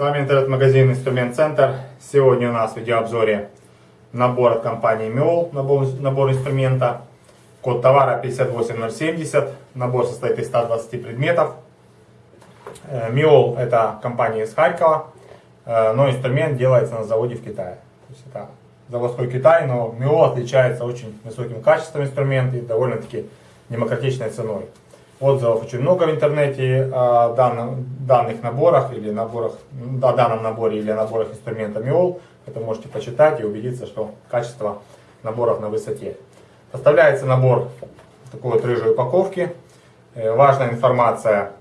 Вами интернет-магазин Инструмент Центр. Сегодня у нас в видеообзоре набор от компании Миол, набор, набор инструмента. Код товара 58070, набор состоит из 120 предметов. Миол это компания из Харькова, э, но инструмент делается на заводе в Китае. То есть это заводской Китай, но Миол отличается очень высоким качеством инструмента и довольно-таки демократичной ценой. Отзывов очень много в интернете о данном, данных наборах или наборах, о данном наборе или наборах инструмента МИОЛ. Это можете почитать и убедиться, что качество наборов на высоте. Поставляется набор такой вот рыжей упаковки. Э, важная информация,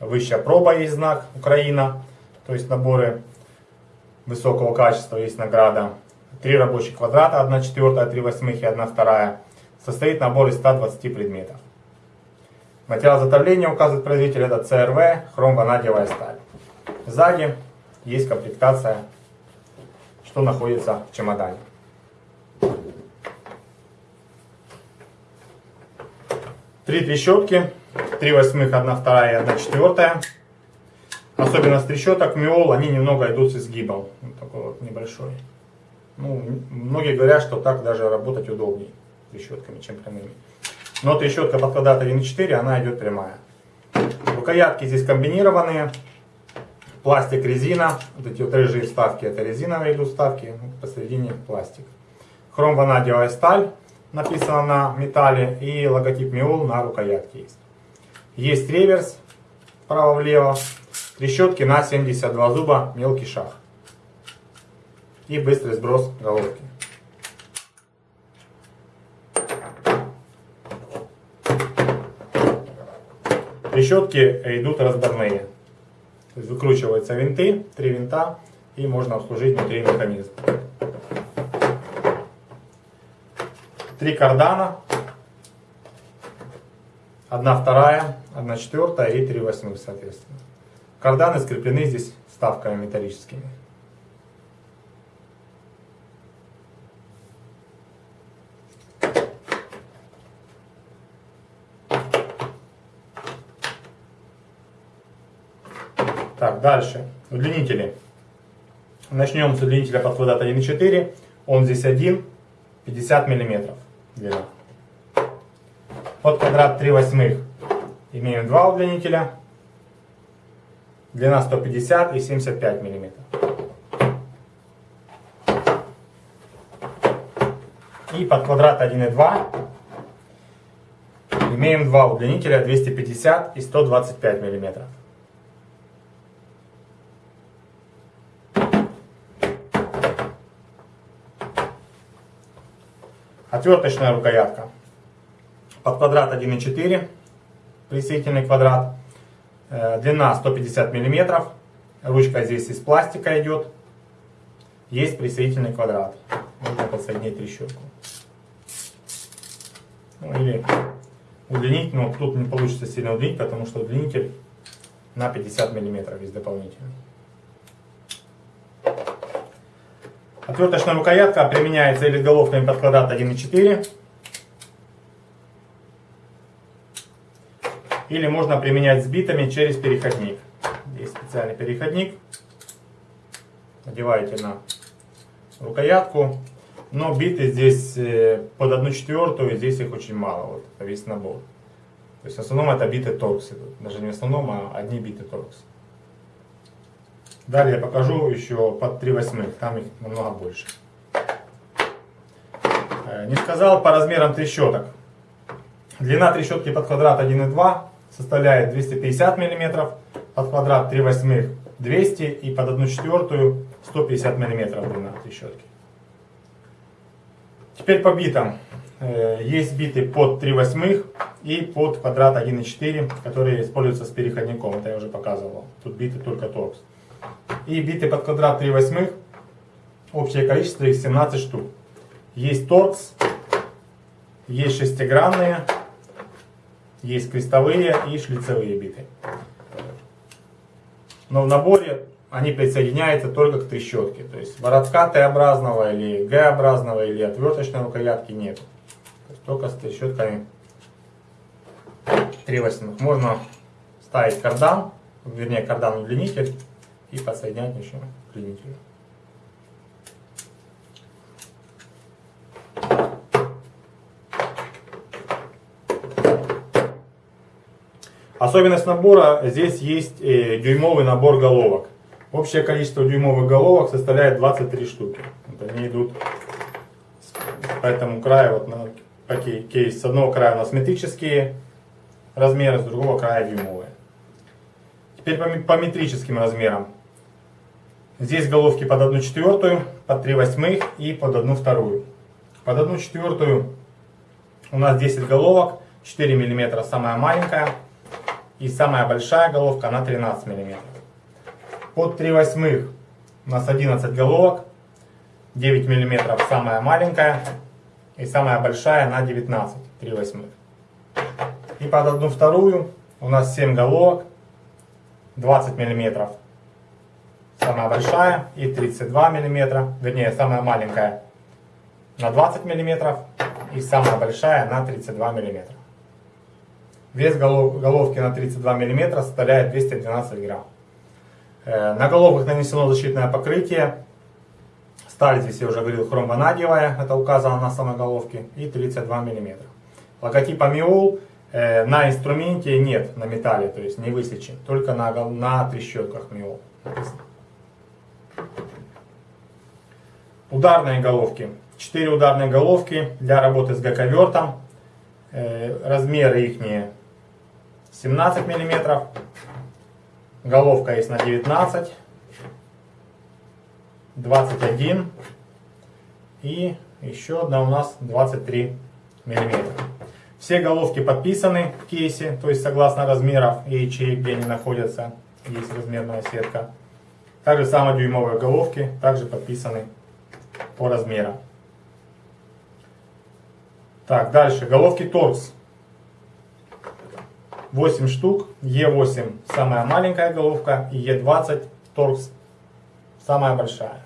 высшая проба есть знак Украина, то есть наборы высокого качества, есть награда. Три рабочих квадрата, 1 четвертая, 3 восьмых и 1 вторая. Состоит набор из 120 предметов. Материал затовления указывает производитель это CRV, хромванадиевая сталь. Сзади есть комплектация, что находится в чемодане. Три трещотки, три восьмых, одна вторая и одна четвертая. Особенность трещоток Миол, они немного идут с изгибом. Вот такой вот небольшой. Ну, многие говорят, что так даже работать удобнее трещотками, чем прямыми. Но трещотка под квадрат 1.4, она идет прямая. Рукоятки здесь комбинированные. Пластик, резина. Вот эти вот рыжие вставки, это резиновые идут вставки. Посередине пластик. Хром ванадиевая сталь написано на металле. И логотип Миол на рукоятке есть. Есть реверс вправо-влево. Трещотки на 72 зуба, мелкий шаг. И быстрый сброс головки. Трещотки идут разборные. То есть выкручиваются винты, три винта, и можно обслужить внутри механизм. Три кардана. Одна вторая, одна четвертая и три восьмых, соответственно. Карданы скреплены здесь вставками металлическими. Так, дальше. Удлинители. Начнем с удлинителя под квадрат 1,4. Он здесь один, 50 мм. Под квадрат 3 восьмых имеем два удлинителя. Длина 150 и 75 мм. И под квадрат 1,2 имеем два удлинителя 250 и 125 мм. Отверточная рукоятка. Под квадрат 1,4, присоединительный квадрат. Э, длина 150 мм. Ручка здесь из пластика идет. Есть присоединительный квадрат. Можно подсоединить трещотку. Ну, или удлинить, но тут не получится сильно удлинить, потому что удлинитель на 50 мм есть дополнительный. Отверточная рукоятка применяется или головками под квадрат 1,4. Или можно применять с битами через переходник. Есть специальный переходник. Надеваете на рукоятку. Но биты здесь э, под 1 четвертую, здесь их очень мало. Вот, весь набор. То есть в основном это биты торкс. Даже не в основном, а одни биты торкс. Далее покажу еще под 3 восьмых, там их намного больше. Э, не сказал по размерам трещоток. Длина трещотки под квадрат 1,2 составляет 250 мм, под квадрат 3 восьмых 200 и под 1 четвертую 150 мм длина трещотки. Теперь по битам. Э, есть биты под 3 восьмых и под квадрат 1,4, которые используются с переходником. Это я уже показывал. Тут биты только торкс и биты под квадрат 3 восьмых. Общее количество их 17 штук. Есть торкс, есть шестигранные, есть крестовые и шлицевые биты. Но в наборе они присоединяются только к трещотке. То есть воротка Т-образного или Г-образного или отверточной рукоятки нет. только с трещотками 3 восьмых. Можно ставить кардан, вернее кардан удлинитель и подсоединять еще к пленителю. Особенность набора, здесь есть э, дюймовый набор головок. Общее количество дюймовых головок составляет 23 штуки. Вот они идут по этому краю, вот на кейс. С одного края у нас метрические размеры, с другого края дюймовые. Теперь по, по метрическим размерам. Здесь головки под 1 четвертую, под 3 восьмых и под 1 вторую. Под 1 четвертую у нас 10 головок, 4 мм самая маленькая и самая большая головка на 13 мм. Под 3 восьмых у нас 11 головок, 9 мм самая маленькая и самая большая на 19, 3 восьмых. И под одну вторую у нас 7 головок, 20 мм самая большая и 32 мм, вернее самая маленькая на 20 мм и самая большая на 32 мм. Вес голов, головки на 32 мм составляет 212 грамм. Э, на головках нанесено защитное покрытие. Сталь здесь, я уже говорил, хромванадиевая, это указано на самой головке, и 32 мм. Логотип Amiol э, на инструменте нет, на металле, то есть не высечен, только на, на трещотках Amiol Ударные головки. 4 ударные головки для работы с гаковертом. Э, размеры их 17 мм. Головка есть на 19, 21 и еще одна у нас 23 мм. Все головки подписаны в кейсе, то есть согласно размеров и ячеек, где они находятся, есть размерная сетка. Также самодюймовые головки также подписаны по размерам. Так, дальше. Головки торкс. 8 штук. Е8 самая маленькая головка. И Е20 торкс самая большая.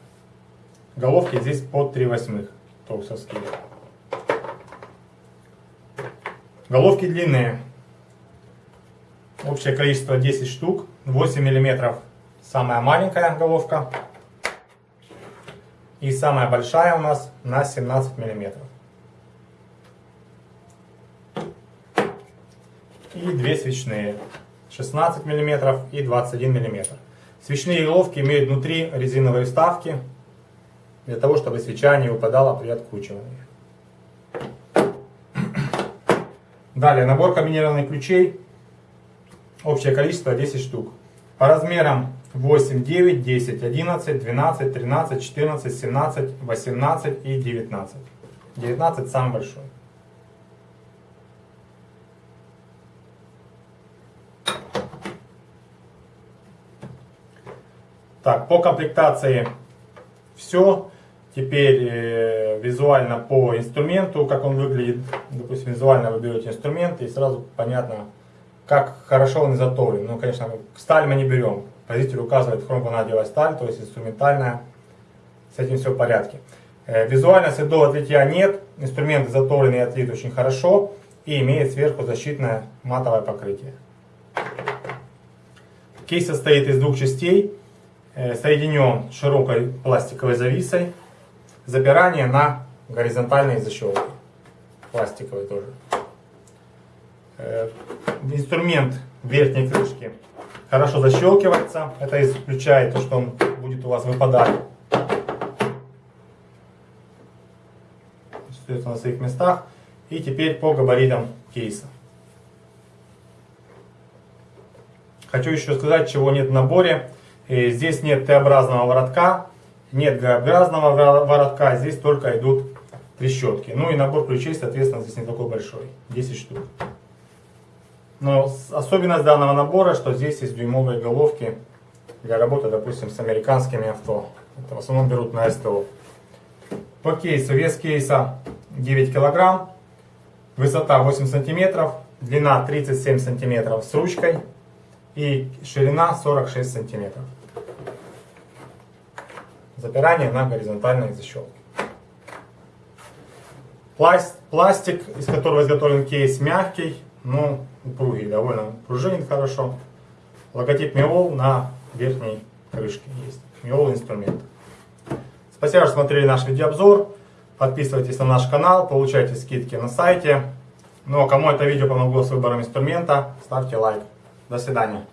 Головки здесь под 3 восьмых торксовские. Головки длинные. Общее количество 10 штук. 8 миллиметров самая маленькая головка. И самая большая у нас на 17 миллиметров. И две свечные. 16 мм и 21 мм. Свечные головки имеют внутри резиновые вставки, для того, чтобы свеча не выпадала при откручивании. Далее, набор комбинированных ключей. Общее количество 10 штук. По размерам 8, 9, 10, 11, 12, 13, 14, 17, 18 и 19. 19 самый большой. Так, по комплектации все. Теперь э, визуально по инструменту, как он выглядит. Допустим, визуально вы берете инструмент и сразу понятно, как хорошо он изготовлен. Ну, конечно, сталь мы не берем. Производитель указывает хромванадиевая сталь, то есть инструментальная. С этим все в порядке. Э, визуально следов отлития нет. Инструмент изготовлен и отлит очень хорошо. И имеет сверху защитное матовое покрытие. Кейс состоит из двух частей. Э, соединен широкой пластиковой зависой. Запирание на горизонтальные защелки. Пластиковые тоже. Э, инструмент верхней крышки хорошо защелкивается. Это исключает то, что он будет у вас выпадать. Остается на своих местах. И теперь по габаритам кейса. Хочу еще сказать, чего нет в наборе. И здесь нет Т-образного воротка, нет Г-образного воротка, здесь только идут трещотки. Ну и набор ключей, соответственно, здесь не такой большой, 10 штук. Но особенность данного набора, что здесь есть дюймовые головки для работы, допустим, с американскими авто. Это в основном берут на СТО. По кейсу, вес кейса 9 килограмм, высота 8 сантиметров, длина 37 сантиметров с ручкой и ширина 46 сантиметров. Запирание на горизонтальной защелке. Пластик, из которого изготовлен кейс, мягкий, но упругий, довольно пружинит хорошо. Логотип Миол на верхней крышки есть. Миол инструмент. Спасибо, что смотрели наш видеообзор. Подписывайтесь на наш канал, получайте скидки на сайте. Ну а кому это видео помогло с выбором инструмента, ставьте лайк. До свидания.